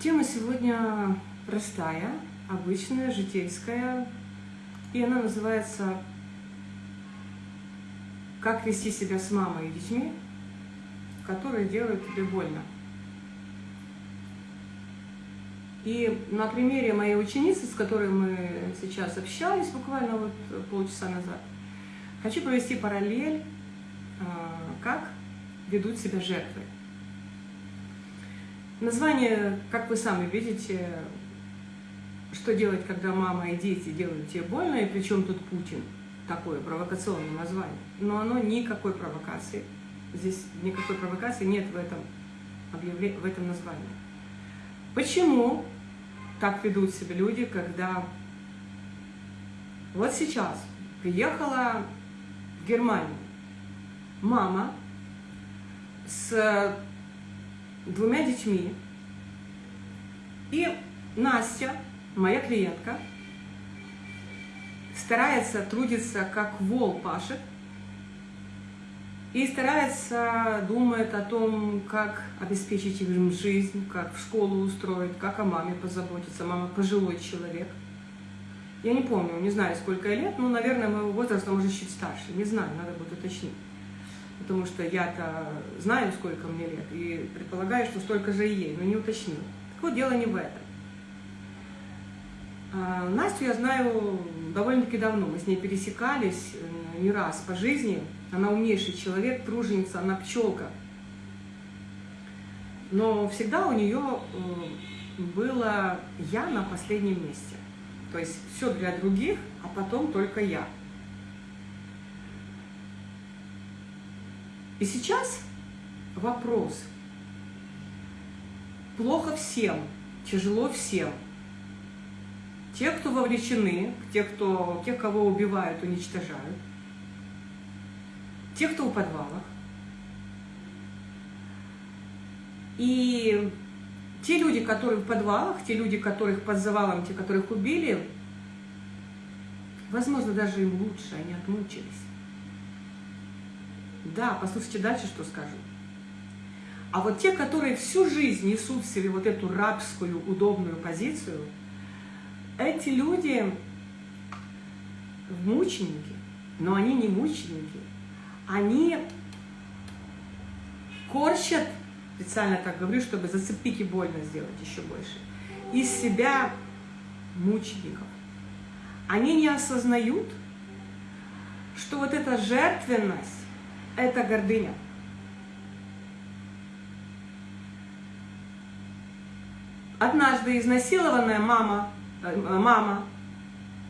Тема сегодня простая, обычная, житейская, и она называется «Как вести себя с мамой и детьми, которые делают тебе больно». И на примере моей ученицы, с которой мы сейчас общались буквально вот полчаса назад, хочу провести параллель, а, как ведут себя жертвы. Название, как вы сами видите, что делать, когда мама и дети делают тебе больно, и причем тут Путин, такое провокационное название. Но оно никакой провокации, здесь никакой провокации нет в этом, в этом названии. Почему так ведут себя люди, когда вот сейчас приехала в Германию мама с двумя детьми. И Настя, моя клиентка, старается трудиться, как вол пашет, и старается, думает о том, как обеспечить им жизнь, как в школу устроить, как о маме позаботиться. Мама пожилой человек. Я не помню, не знаю, сколько лет, но, наверное, моего возраста, может, чуть старше. Не знаю, надо будет уточнить потому что я-то знаю, сколько мне лет, и предполагаю, что столько же и ей, но не уточнил. Так вот, дело не в этом. А, Настю я знаю довольно-таки давно, мы с ней пересекались э, не раз по жизни. Она умнейший человек, труженица, она пчелка. Но всегда у нее э, было «я» на последнем месте. То есть все для других, а потом только я. И сейчас вопрос. Плохо всем, тяжело всем. Те, кто вовлечены, те, кто, тех, кого убивают, уничтожают. Те, кто в подвалах. И те люди, которые в подвалах, те люди, которых под завалом, те, которых убили, возможно, даже им лучше, они отмучились. Да, послушайте дальше, что скажу. А вот те, которые всю жизнь несут в себе вот эту рабскую, удобную позицию, эти люди мученики, но они не мученики, они корчат, специально так говорю, чтобы зацепить и больно сделать еще больше, из себя мучеников. Они не осознают, что вот эта жертвенность, это гордыня. Однажды изнасилованная мама, э, мама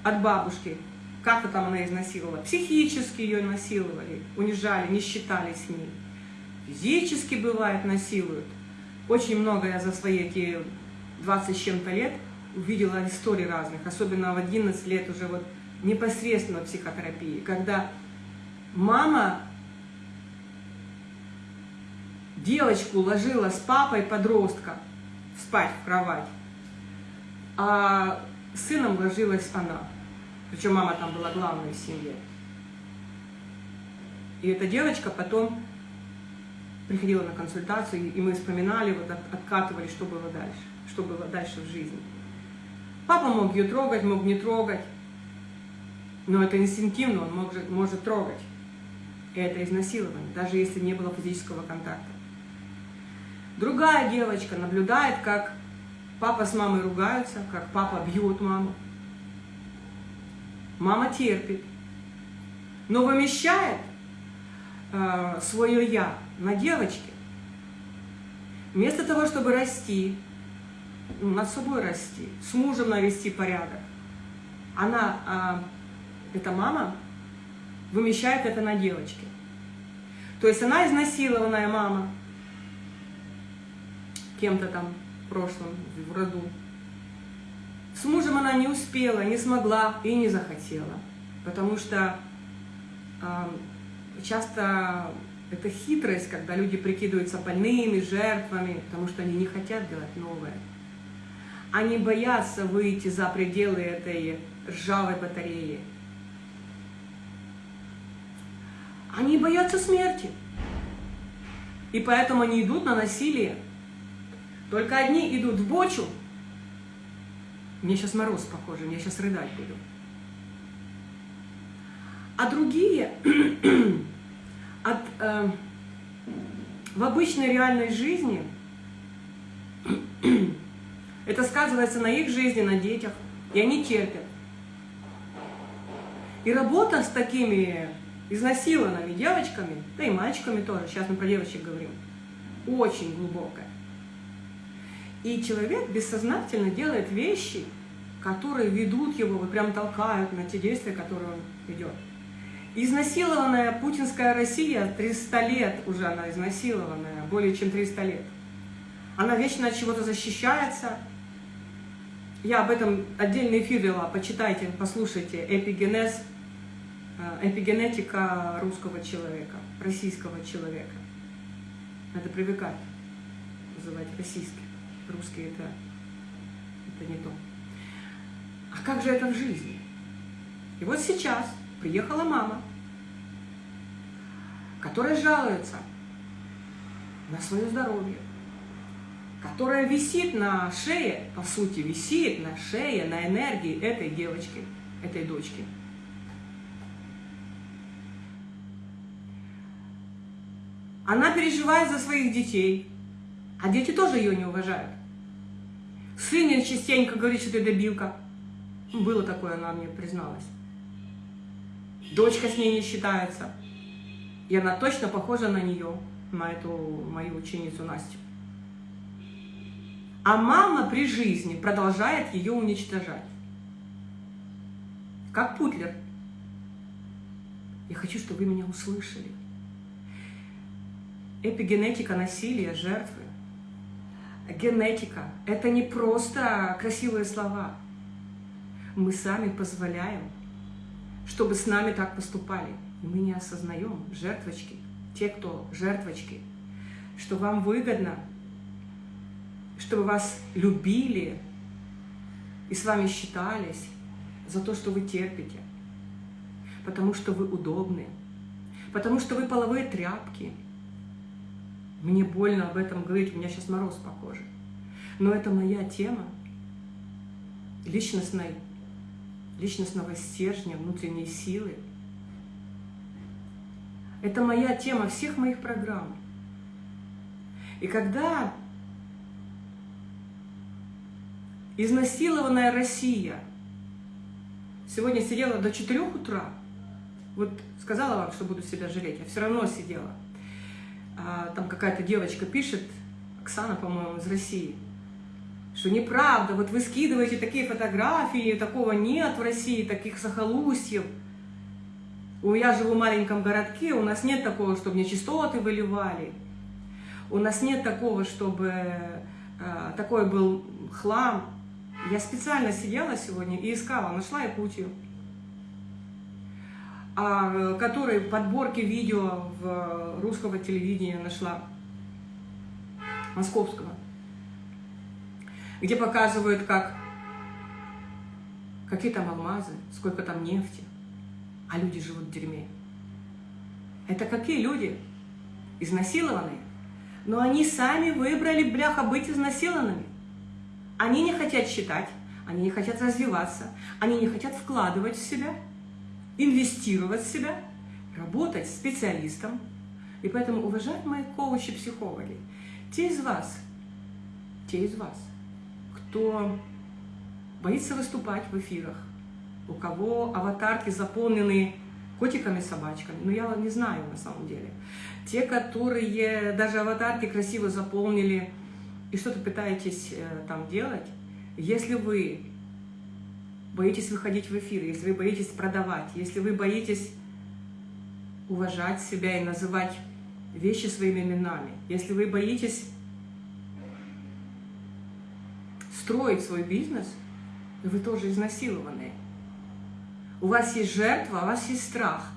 от бабушки, как-то там она изнасиловала, психически ее насиловали, унижали, не считали с ней. Физически бывает насилуют. Очень много я за свои эти 20 с чем-то лет увидела историй разных, особенно в 11 лет уже вот непосредственно психотерапии, когда мама девочку ложила с папой подростка спать в кровать, а сыном ложилась она. Причем мама там была главной в семье. И эта девочка потом приходила на консультацию, и мы вспоминали, вот откатывали, что было дальше, что было дальше в жизни. Папа мог ее трогать, мог не трогать, но это инстинктивно, он может, может трогать. И это изнасилование, даже если не было физического контакта. Другая девочка наблюдает, как папа с мамой ругаются, как папа бьет маму. Мама терпит, но вымещает э, свое «я» на девочке. Вместо того, чтобы расти, ну, над собой расти, с мужем навести порядок, она, э, эта мама, вымещает это на девочке. То есть она изнасилованная мама, кем-то там в прошлом, в роду. С мужем она не успела, не смогла и не захотела, потому что э, часто это хитрость, когда люди прикидываются больными, жертвами, потому что они не хотят делать новое. Они боятся выйти за пределы этой ржавой батареи. Они боятся смерти. И поэтому они идут на насилие. Только одни идут в бочу. Мне сейчас мороз похоже, мне сейчас рыдать буду. А другие от, э, в обычной реальной жизни это сказывается на их жизни, на детях, и они терпят. И работа с такими изнасилованными девочками, да и мальчиками тоже, сейчас мы про девочек говорим, очень глубокая. И человек бессознательно делает вещи, которые ведут его, вот прям толкают на те действия, которые он ведет. Изнасилованная путинская Россия, 300 лет уже она изнасилованная, более чем 300 лет. Она вечно от чего-то защищается. Я об этом отдельный эфир вела, почитайте, послушайте. Эпигенез, э, эпигенетика русского человека, российского человека. Надо привыкать называть российский. Русский это, это не то. А как же это в жизни? И вот сейчас приехала мама, которая жалуется на свое здоровье, которая висит на шее, по сути, висит на шее, на энергии этой девочки, этой дочки. Она переживает за своих детей, а дети тоже ее не уважают. Сын частенько говорит, что ты добилка. Было такое, она мне призналась. Дочка с ней не считается. И она точно похожа на нее, на эту мою ученицу Настю. А мама при жизни продолжает ее уничтожать. Как Путлер. Я хочу, чтобы вы меня услышали. Эпигенетика насилия, жертвы. Генетика – это не просто красивые слова. Мы сами позволяем чтобы с нами так поступали. Мы не осознаем, жертвочки, те, кто жертвочки, что вам выгодно, чтобы вас любили и с вами считались за то, что вы терпите, потому что вы удобны, потому что вы половые тряпки. Мне больно об этом говорить, у меня сейчас мороз по коже. Но это моя тема личностной личностного стержня, внутренней силы. Это моя тема всех моих программ. И когда изнасилованная Россия сегодня сидела до 4 утра, вот сказала вам, что буду себя жалеть, я все равно сидела. А, там какая-то девочка пишет, Оксана, по-моему, из России – что неправда, вот вы скидываете такие фотографии, такого нет в России, таких захолустьев. Я живу в маленьком городке, у нас нет такого, чтобы нечистоты выливали. У нас нет такого, чтобы э, такой был хлам. Я специально сидела сегодня и искала, нашла Якутию, который подборки видео в русского телевидения нашла, московского где показывают, как какие там алмазы, сколько там нефти, а люди живут в дерьме. Это какие люди? Изнасилованные. Но они сами выбрали, бляха, быть изнасилованными. Они не хотят считать, они не хотят развиваться, они не хотят вкладывать в себя, инвестировать в себя, работать специалистом. И поэтому, уважаемые коучи-психологи, те из вас, те из вас, кто боится выступать в эфирах, у кого аватарки заполнены котиками, собачками, ну я не знаю на самом деле. Те, которые даже аватарки красиво заполнили и что-то пытаетесь э, там делать, если вы боитесь выходить в эфир, если вы боитесь продавать, если вы боитесь уважать себя и называть вещи своими именами, если вы боитесь строить свой бизнес, вы тоже изнасилованные. У вас есть жертва, у вас есть страх.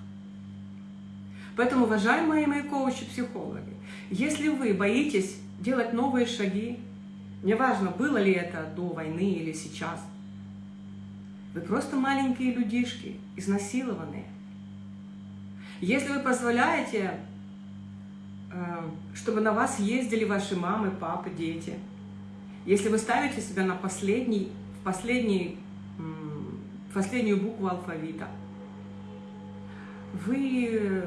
Поэтому, уважаемые мои коучи-психологи, если вы боитесь делать новые шаги, неважно, было ли это до войны или сейчас, вы просто маленькие людишки, изнасилованные. Если вы позволяете, э, чтобы на вас ездили ваши мамы, папы, дети – Если вы ставите себя на последний, в последний, в последнюю букву алфавита, вы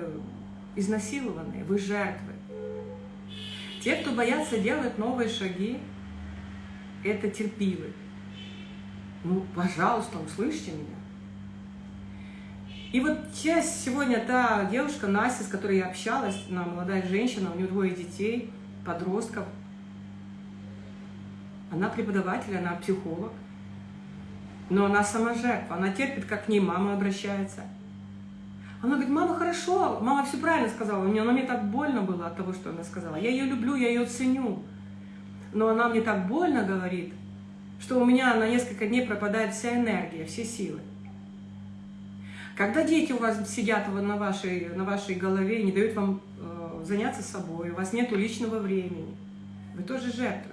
изнасилованные, вы жертвы. Те, кто боятся делать новые шаги, это терпивы. Ну, пожалуйста, услышьте меня. И вот часть сегодня та девушка, Настя, с которой я общалась, она молодая женщина, у нее двое детей, подростков. Она преподаватель, она психолог. Но она сама жертва, она терпит, как к ней мама обращается. Она говорит, мама, хорошо, мама все правильно сказала, мне, но мне так больно было от того, что она сказала. Я ее люблю, я ее ценю. Но она мне так больно говорит, что у меня на несколько дней пропадает вся энергия, все силы. Когда дети у вас сидят на вашей, на вашей голове и не дают вам э, заняться собой, у вас нет личного времени, вы тоже жертвы.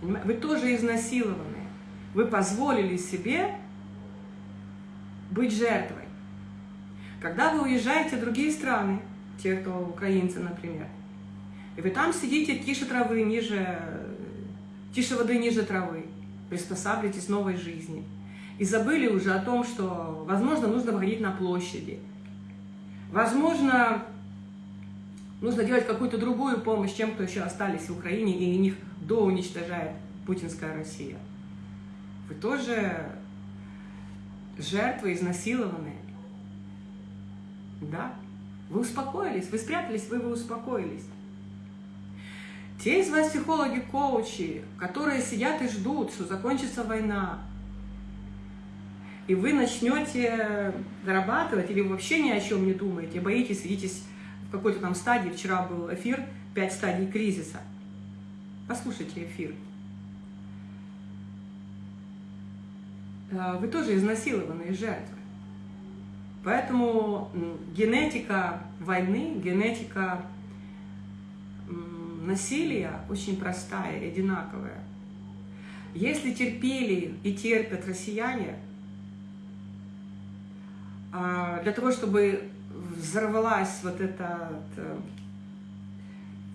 Вы тоже изнасилованы. Вы позволили себе быть жертвой. Когда вы уезжаете в другие страны, те, кто украинцы, например, и вы там сидите тише травы, ниже, тише воды, ниже травы, приспосабливаетесь к новой жизни, и забыли уже о том, что, возможно, нужно выходить на площади, возможно, нужно делать какую-то другую помощь тем, кто еще остались в Украине, и них до уничтожает путинская Россия. Вы тоже жертвы, изнасилованные. Да, вы успокоились, вы спрятались, вы, вы успокоились. Те из вас психологи, коучи, которые сидят и ждут, что закончится война, и вы начнете зарабатывать, или вообще ни о чем не думаете, боитесь, сидитесь в какой-то там стадии, вчера был эфир «Пять стадий кризиса». Послушайте эфир. Э, вы тоже изнасилованные жертвы. Поэтому генетика войны, генетика насилия очень простая и одинаковая. Если терпели и терпят россияне, а, для того, чтобы взорвалась вот эта э,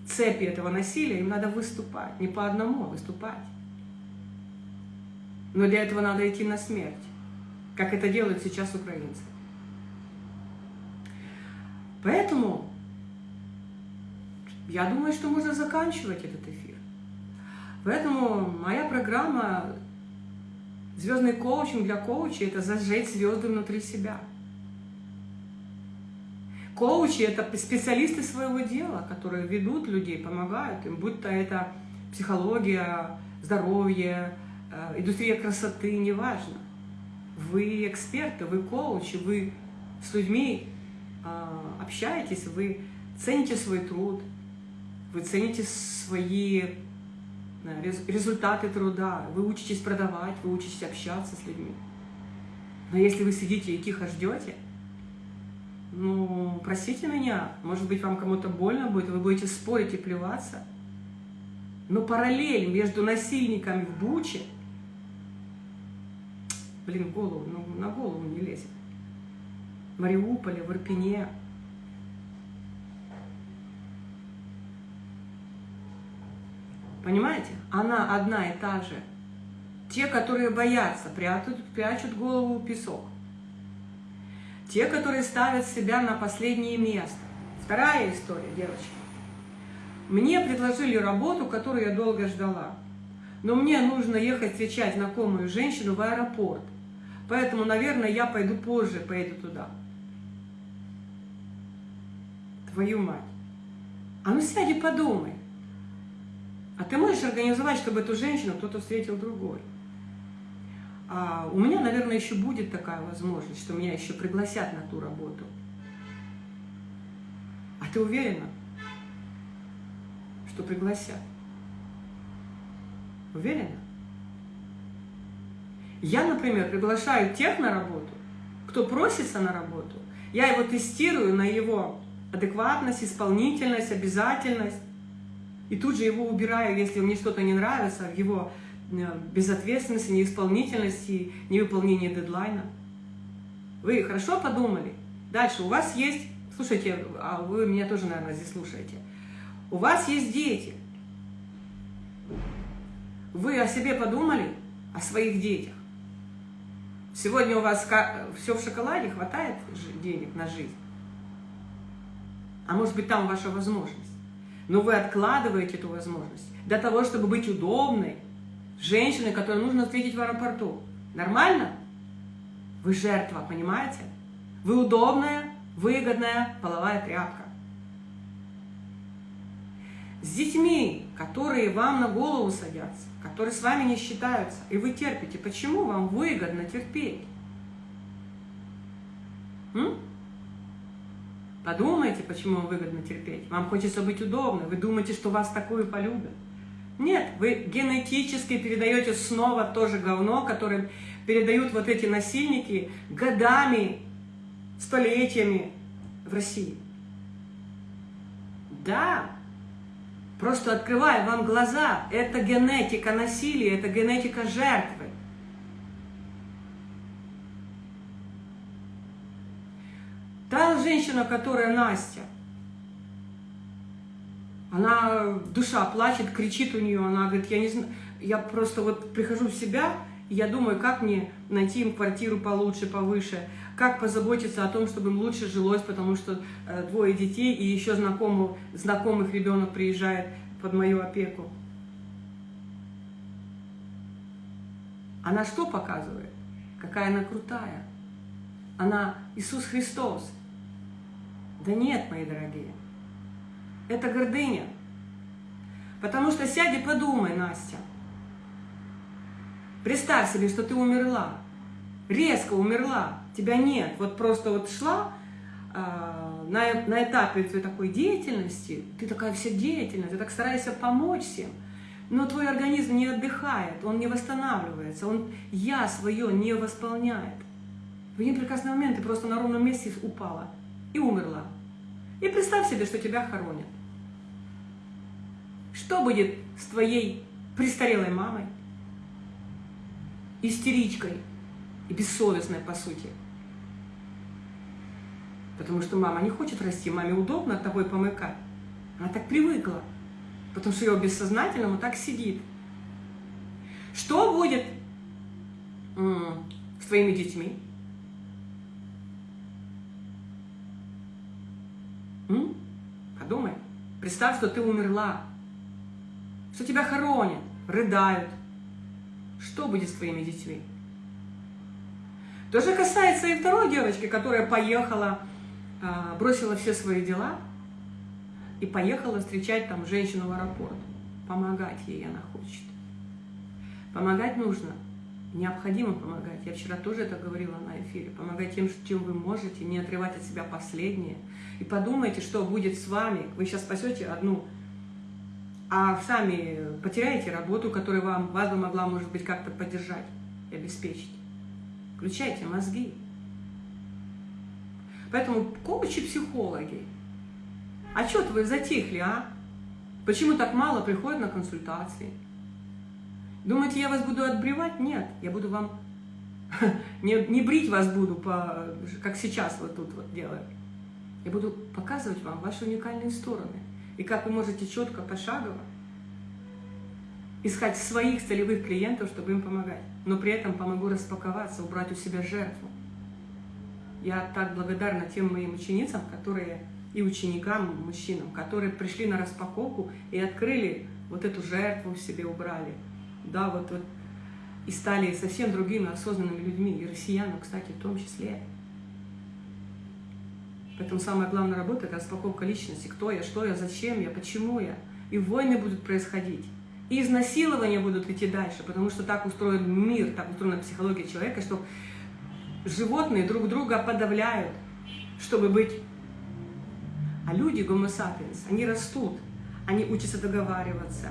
цепи этого насилия, им надо выступать. Не по одному, а выступать. Но для этого надо идти на смерть, как это делают сейчас украинцы. Поэтому я думаю, что можно заканчивать этот эфир. Поэтому моя программа «Звездный коучинг для коучей» — это зажечь звезды внутри себя. Коучи — это специалисты своего дела, которые ведут людей, помогают им, будь то это психология, здоровье, э, индустрия красоты, неважно. Вы эксперты, вы коучи, вы с людьми а, общаетесь, вы цените свой труд, вы цените свои результаты труда, вы учитесь продавать, вы учитесь общаться с людьми. Но если вы сидите и тихо ждете, ну, простите меня, может быть, вам кому-то больно будет, вы будете спорить и плеваться. Но параллель между насильниками в Буче, блин, в голову, ну, на голову не лезет. Мариуполе, в Ирпене. Понимаете? Она одна и та же. Те, которые боятся, прячут, прячут голову в песок. Те, которые ставят себя на последнее место. Вторая история, девочки. Мне предложили работу, которую я долго ждала. Но мне нужно ехать встречать знакомую женщину в аэропорт. Поэтому, наверное, я пойду позже, поеду туда твою мать. А ну сядь и подумай. А ты можешь организовать, чтобы эту женщину кто-то встретил другой? А у меня, наверное, еще будет такая возможность, что меня еще пригласят на ту работу. А ты уверена, что пригласят? Уверена? Я, например, приглашаю тех на работу, кто просится на работу. Я его тестирую на его адекватность, исполнительность, обязательность. И тут же его убираю, если мне что-то не нравится, в его э, безответственности, неисполнительности, невыполнении дедлайна. Вы хорошо подумали? Дальше у вас есть, слушайте, а вы меня тоже, наверное, здесь слушаете. У вас есть дети. Вы о себе подумали? О своих детях? Сегодня у вас все в шоколаде, хватает денег на жизнь? А может быть, там ваша возможность? Но вы откладываете эту возможность для того, чтобы быть удобной, женщиной, которую нужно встретить в аэропорту. Нормально? Вы жертва, понимаете? Вы удобная, выгодная половая тряпка. С детьми, которые вам на голову садятся, которые с вами не считаются, и вы терпите. Почему вам выгодно терпеть? М? Подумайте, почему выгодно терпеть. Вам хочется быть удобным, вы думаете, что вас такую полюбят. Нет, вы генетически передаете снова то же говно, которое передают вот эти насильники годами, столетиями в России. Да, просто открываю вам глаза, это генетика насилия, это генетика жертвы. Та женщина, которая Настя, она, душа плачет, кричит у нее, она говорит, я не знаю, я просто вот прихожу в себя, и я думаю, как мне найти им квартиру получше, повыше, как позаботиться о том, чтобы им лучше жилось, потому что э, двое детей и еще знакомых, знакомых ребенок приезжает под мою опеку. Она что показывает? Какая она крутая. Она Иисус Христос. Да нет, мои дорогие. Это гордыня. Потому что сядь и подумай, Настя. Представь себе, что ты умерла. Резко умерла. Тебя нет. Вот просто вот шла э, на, на этапе твоей такой деятельности. Ты такая вся деятельная. Ты так стараешься помочь всем. Но твой организм не отдыхает. Он не восстанавливается. Он я свое не восполняет. В один прекрасный момент ты просто на ровном месте упала и умерла. И представь себе, что тебя хоронят. Что будет с твоей престарелой мамой, истеричкой и бессовестной, по сути? Потому что мама не хочет расти, маме удобно тобой помыкать. Она так привыкла, потому что ее бессознательному так сидит. Что будет с твоими детьми? М? Подумай. Представь, что ты умерла что тебя хоронят, рыдают. Что будет с твоими детьми? То же касается и второй девочки, которая поехала, а, бросила все свои дела и поехала встречать там женщину в аэропорт. Помогать ей она хочет. Помогать нужно. Необходимо помогать. Я вчера тоже это говорила на эфире. Помогать тем, чем вы можете, не отрывать от себя последнее. И подумайте, что будет с вами. Вы сейчас спасете одну а сами потеряете работу, которая вам, вас бы могла, может быть, как-то поддержать и обеспечить. Включайте мозги. Поэтому коучи, психологи, а что вы затихли, а? Почему так мало приходят на консультации? Думаете, я вас буду отбревать? Нет, я буду вам... Не, не брить вас буду, по, как сейчас вот тут вот делаю. Я буду показывать вам ваши уникальные стороны и как вы можете четко, пошагово искать своих целевых клиентов, чтобы им помогать. Но при этом помогу распаковаться, убрать у себя жертву. Я так благодарна тем моим ученицам, которые и ученикам, мужчинам, которые пришли на распаковку и открыли вот эту жертву в себе, убрали. Да, вот, вот и стали совсем другими осознанными людьми, и россиянам, кстати, в том числе. Поэтому самая главная работа – это распаковка личности. Кто я, что я, зачем я, почему я. И войны будут происходить. И изнасилования будут идти дальше, потому что так устроен мир, так устроена психология человека, что животные друг друга подавляют, чтобы быть. А люди, гомо они растут, они учатся договариваться,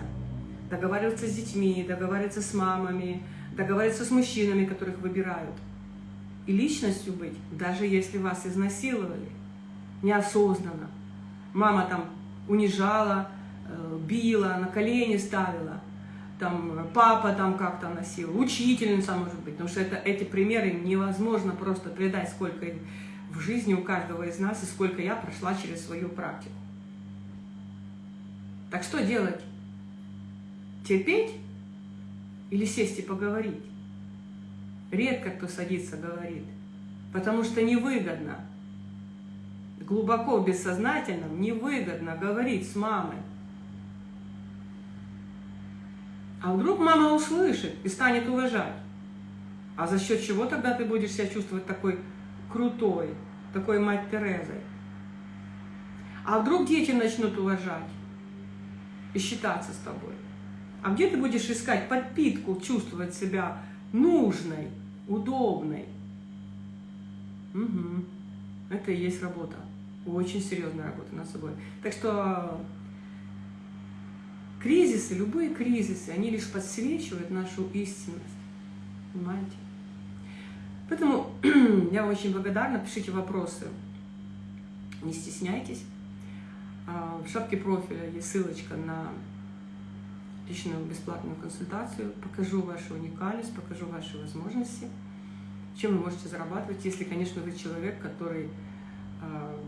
договариваться с детьми, договариваться с мамами, договариваться с мужчинами, которых выбирают. И личностью быть, даже если вас изнасиловали, неосознанно. Мама там унижала, э, била, на колени ставила, там папа там как-то носил, учительница может быть, потому что это, эти примеры невозможно просто передать, сколько в жизни у каждого из нас и сколько я прошла через свою практику. Так что делать терпеть или сесть и поговорить. Редко кто садится говорит, потому что невыгодно. Глубоко в бессознательном невыгодно говорить с мамой. А вдруг мама услышит и станет уважать? А за счет чего тогда ты будешь себя чувствовать такой крутой, такой мать Терезой? А вдруг дети начнут уважать и считаться с тобой? А где ты будешь искать подпитку, чувствовать себя нужной, удобной? Угу. Это и есть работа. Очень серьезная работа над собой. Так что кризисы, любые кризисы, они лишь подсвечивают нашу истинность. Понимаете? Поэтому я очень благодарна. Пишите вопросы. Не стесняйтесь. А, в шапке профиля есть ссылочка на личную бесплатную консультацию. Покажу вашу уникальность, покажу ваши возможности, чем вы можете зарабатывать, если, конечно, вы человек, который а,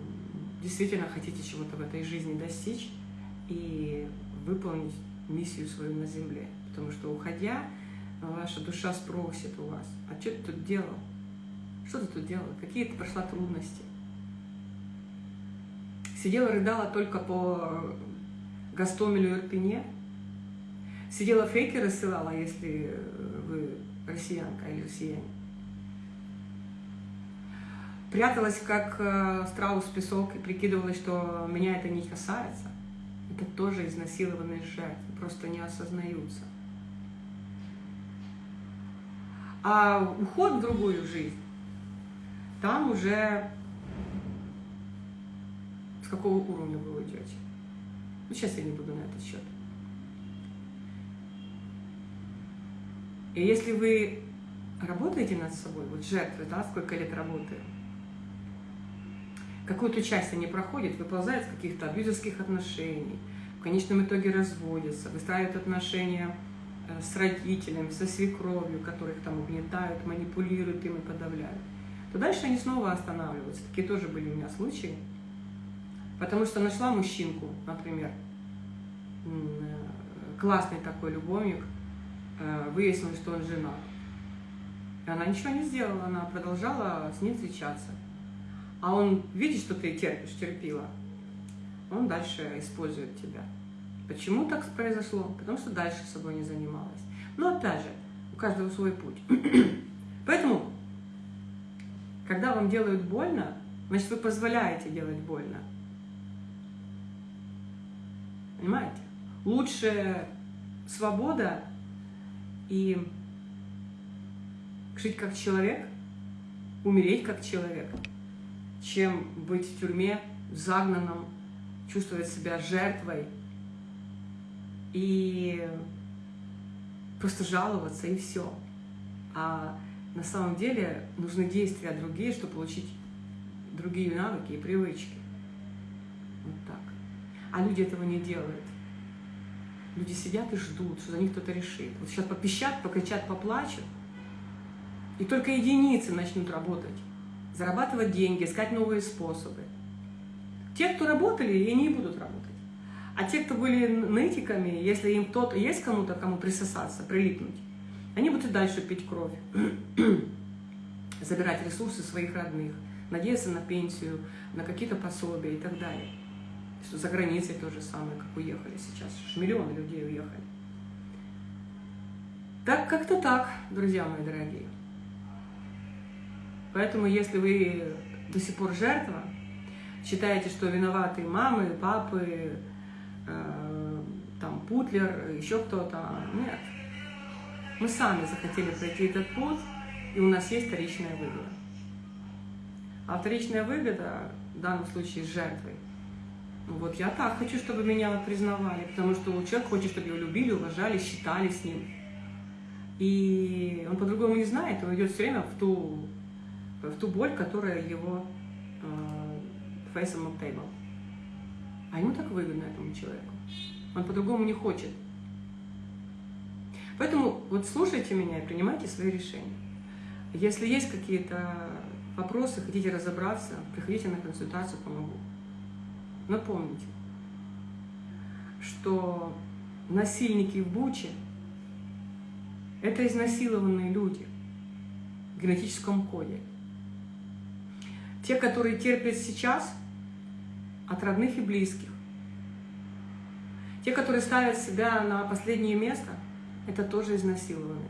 действительно хотите чего-то в этой жизни достичь и выполнить миссию свою на Земле. Потому что, уходя, ваша душа спросит у вас, а что ты тут делал? Что ты тут делал? Какие ты прошла трудности? Сидела, рыдала только по Гастомелю и Ирпене? Сидела фейки рассылала, если вы россиянка или россияне? пряталась, как э, страус в песок, и прикидывалась, что меня это не касается. Это тоже изнасилованные жертвы, просто не осознаются. А уход в другую жизнь, там уже с какого уровня вы уйдете. Ну, сейчас я не буду на этот счет. И если вы работаете над собой, вот жертвы, да, сколько лет работаем, какую-то часть они проходят, выползают из каких-то абьюзерских отношений, в конечном итоге разводятся, выстраивают отношения э, с родителями, со свекровью, которых там угнетают, манипулируют им и подавляют, то дальше они снова останавливаются. Такие тоже были у меня случаи. Потому что нашла мужчинку, например, э, классный такой любовник, выяснилось, что он женат. И она ничего не сделала, она продолжала с ним встречаться а он видит, что ты терпишь, терпила, он дальше использует тебя. Почему так произошло? Потому что дальше собой не занималась. Но опять же, у каждого свой путь. Поэтому, когда вам делают больно, значит, вы позволяете делать больно. Понимаете? Лучше свобода и жить как человек, умереть как человек – чем быть в тюрьме, загнанном, чувствовать себя жертвой и просто жаловаться и все. А на самом деле нужны действия другие, чтобы получить другие навыки и привычки. Вот так. А люди этого не делают. Люди сидят и ждут, что за них кто-то решит. Вот сейчас попищат, покричат, поплачут, и только единицы начнут работать зарабатывать деньги, искать новые способы. Те, кто работали, и не будут работать. А те, кто были нытиками, если им кто-то есть кому-то, кому присосаться, прилипнуть, они будут и дальше пить кровь, забирать ресурсы своих родных, надеяться на пенсию, на какие-то пособия и так далее. Что за границей то же самое, как уехали сейчас. Миллионы людей уехали. Так как-то так, друзья мои дорогие. Поэтому, если вы до сих пор жертва, считаете, что виноваты мамы, папы, э, там, Путлер, еще кто-то, нет. Мы сами захотели пройти этот путь, и у нас есть вторичная выгода. А вторичная выгода в данном случае с жертвой. Вот я так хочу, чтобы меня признавали, потому что человек хочет, чтобы его любили, уважали, считали с ним. И он по-другому не знает, он идет все время в ту в ту боль, которая его э, face on table. А ему так выгодно этому человеку. Он по-другому не хочет. Поэтому вот слушайте меня и принимайте свои решения. Если есть какие-то вопросы, хотите разобраться, приходите на консультацию, помогу. Но помните, что насильники в Буче – это изнасилованные люди в генетическом коде. Те, которые терпят сейчас от родных и близких. Те, которые ставят себя на последнее место, это тоже изнасилованные.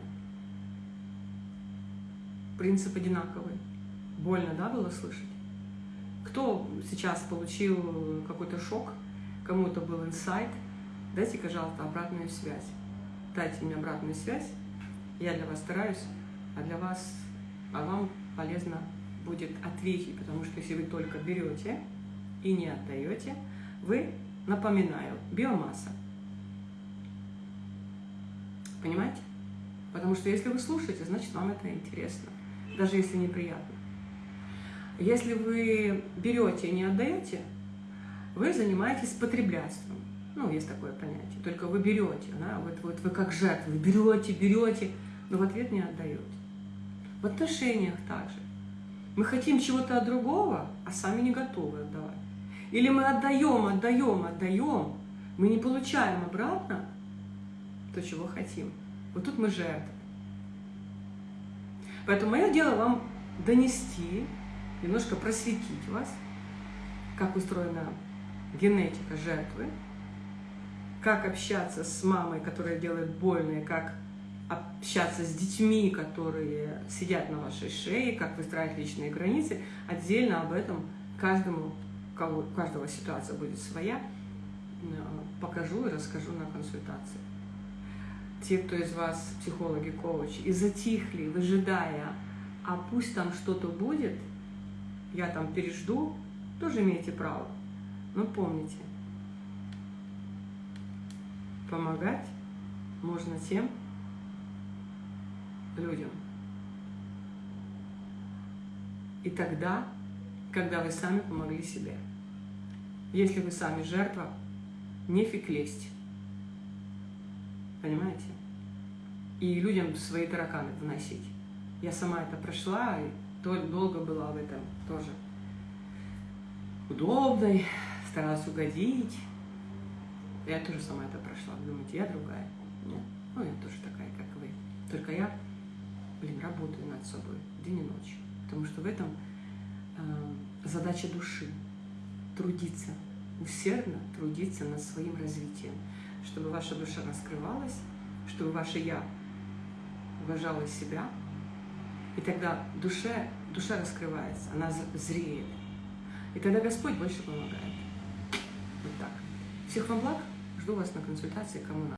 Принцип одинаковый. Больно, да, было слышать? Кто сейчас получил какой-то шок, кому-то был инсайт, дайте, пожалуйста, обратную связь. Дайте мне обратную связь, я для вас стараюсь, а для вас, а вам полезно будет ответить, потому что если вы только берете и не отдаете, вы, напоминаю, биомасса. Понимаете? Потому что если вы слушаете, значит вам это интересно, даже если неприятно. Если вы берете и не отдаете, вы занимаетесь потреблятством. Ну, есть такое понятие. Только вы берете, да, вот, вот вы как жертва, берете, берете, но в ответ не отдаете. В отношениях также. Мы хотим чего-то от другого, а сами не готовы отдавать. Или мы отдаем, отдаем, отдаем, мы не получаем обратно то, чего хотим. Вот тут мы жертвы. Поэтому мое дело вам донести немножко просветить вас, как устроена генетика жертвы, как общаться с мамой, которая делает больно, и как общаться с детьми, которые сидят на вашей шее, как выстраивать личные границы. Отдельно об этом каждому, кого, каждого ситуация будет своя, э, покажу и расскажу на консультации. Те, кто из вас психологи, коучи, и затихли, выжидая, а пусть там что-то будет – я там пережду, тоже имеете право. Но помните, помогать можно тем людям. И тогда, когда вы сами помогли себе. Если вы сами жертва, нефиг лезть. Понимаете? И людям свои тараканы вносить. Я сама это прошла, и долго была в этом тоже удобной, старалась угодить. Я тоже сама это прошла. Думаете, я другая? Нет. Ну, я тоже такая, как вы. Только я, блин, работаю над собой день и ночь. Потому что в этом э, задача души. Трудиться, усердно трудиться над своим развитием. Чтобы ваша душа раскрывалась, чтобы ваше «я» уважало себя, и тогда душе, душа раскрывается, она зреет. И тогда Господь больше помогает. Вот так. Всех вам благ. Жду вас на консультации, кому надо.